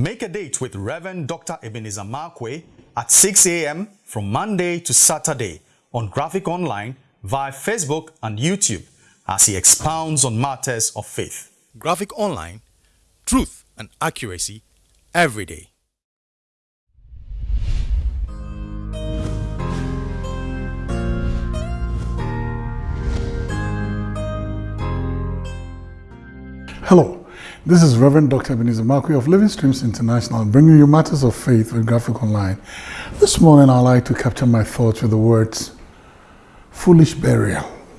Make a date with Reverend Dr. Ebenezer Markwei at 6 a.m. from Monday to Saturday on Graphic Online via Facebook and YouTube as he expounds on matters of faith. Graphic Online, truth and accuracy every day. Hello, this is Reverend Dr. Ebenezer Markwei of Living Streams International, bringing you matters of faith with Graphic Online. This morning, I'd like to capture my thoughts with the words foolish burial.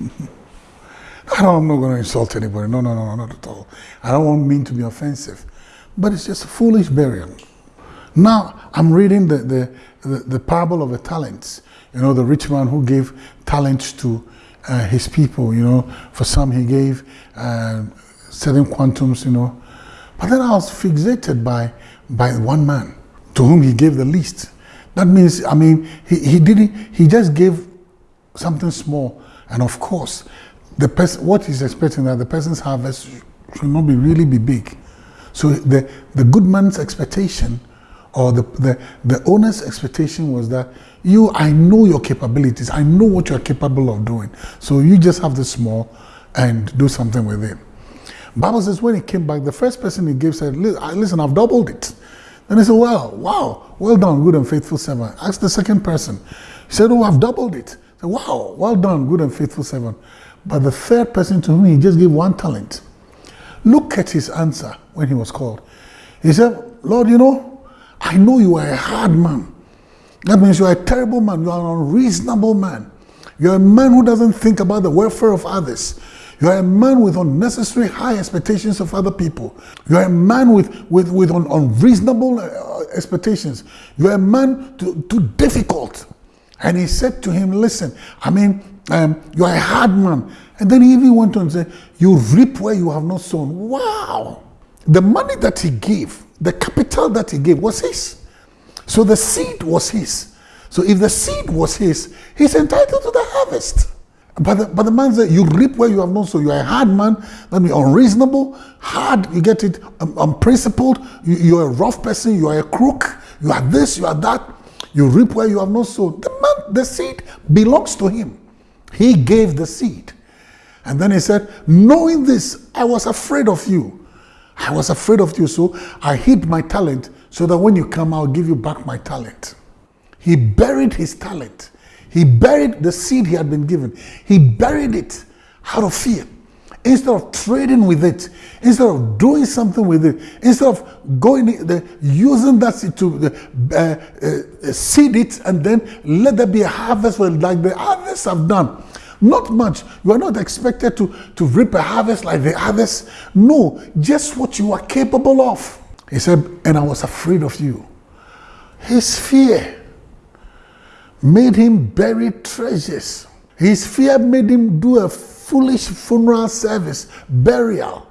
I I'm not going to insult anybody. No, no, no, not at all. I don't want mean to be offensive, but it's just a foolish burial. Now, I'm reading the, the, the, the parable of the talents. You know, the rich man who gave talents to uh, his people, you know, for some he gave uh, certain quantums, you know. But then I was fixated by, by one man to whom he gave the least. That means, I mean, he, he didn't, he just gave something small. And of course, the person, what he's expecting that the person's harvest should not be really be big. So the, the good man's expectation or the, the, the owner's expectation was that you, I know your capabilities. I know what you're capable of doing. So you just have this small and do something with it. Bible says when he came back, the first person he gave said, listen, I've doubled it. And he said, well, wow, well done, good and faithful servant. Ask the second person. He said, oh, I've doubled it. Said, wow, well done, good and faithful servant. But the third person to whom he just gave one talent, look at his answer when he was called. He said, Lord, you know, I know you are a hard man. That means you are a terrible man. You are an unreasonable man. You are a man who doesn't think about the welfare of others. You are a man with unnecessary high expectations of other people. You are a man with, with, with un, unreasonable uh, expectations. You are a man too, too difficult. And he said to him, listen, I mean, um, you are a hard man. And then he even went on and said, you reap where you have not sown. Wow. The money that he gave, the capital that he gave was his. So the seed was his. So if the seed was his, he's entitled to the harvest. But the, but the man said, you reap where you have not sown. You are a hard man. That means unreasonable, hard. You get it, um, unprincipled. You, you are a rough person. You are a crook. You are this, you are that. You reap where you have not sown. The man, the seed belongs to him. He gave the seed. And then he said, knowing this, I was afraid of you. I was afraid of you, so I hid my talent so that when you come, I'll give you back my talent. He buried his talent. He buried the seed he had been given. He buried it out of fear. Instead of trading with it, instead of doing something with it, instead of going, the, using that seed to uh, uh, seed it and then let there be a harvest like the others have done. Not much. You are not expected to, to reap a harvest like the others. No, just what you are capable of. He said, and I was afraid of you. His fear made him bury treasures. His fear made him do a foolish funeral service, burial.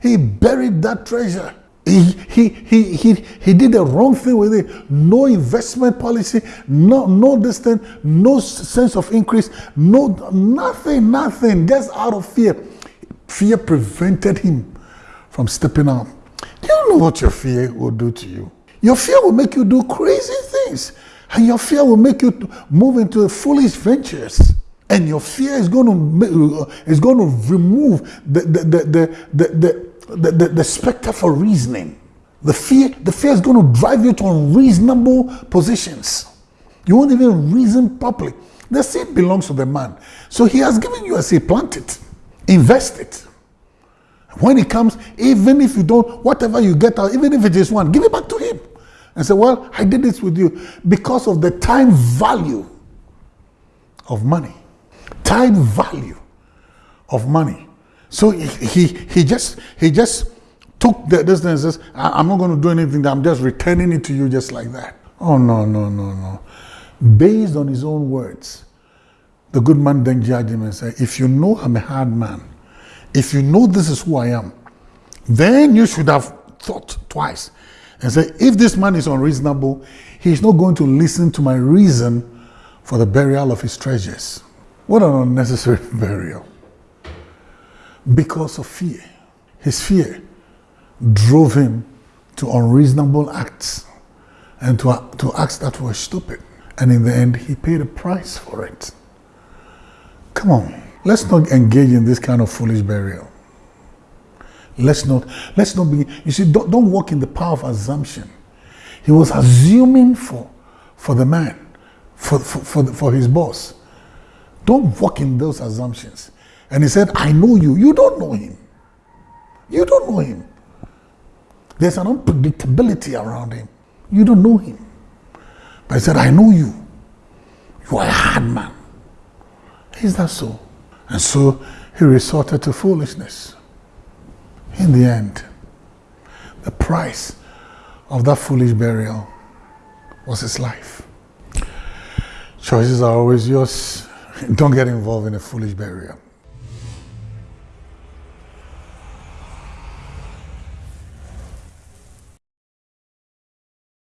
He buried that treasure. He, he, he, he, he did the wrong thing with it. No investment policy, no, no distance, no sense of increase, no nothing, nothing, just out of fear. Fear prevented him from stepping out. Do you know what your fear will do to you? Your fear will make you do crazy things. And your fear will make you move into foolish ventures. And your fear is going to, uh, is going to remove the, the, the, the, the, the, the, specter for reasoning. The fear, the fear is going to drive you to unreasonable positions. You won't even reason properly. The seed belongs to the man. So he has given you a seed, plant it, invest it. When it comes, even if you don't, whatever you get out, even if it is one, give it back to and say, Well, I did this with you because of the time value of money. Time value of money. So he, he, just he just took the, this and says, I'm not going to do anything, I'm just returning it to you just like that. Oh, no, no, no, no. Based on his own words, the good man then judged him and said, If you know I'm a hard man, if you know this is who I am, then you should have thought twice and say, if this man is unreasonable, he's not going to listen to my reason for the burial of his treasures. What an unnecessary burial. Because of fear. His fear drove him to unreasonable acts and to, to acts that were stupid. And in the end, he paid a price for it. Come on, let's not engage in this kind of foolish burial. Let's not, let's not be, you see, don't, don't walk in the power of assumption. He was assuming for, for the man, for, for, for, the, for his boss. Don't walk in those assumptions. And he said, I know you. You don't know him. You don't know him. There's an unpredictability around him. You don't know him. But he said, I know you. You are a hard man. Is that so? And so he resorted to foolishness. In the end, the price of that foolish burial was his life. Choices are always yours. Don't get involved in a foolish burial.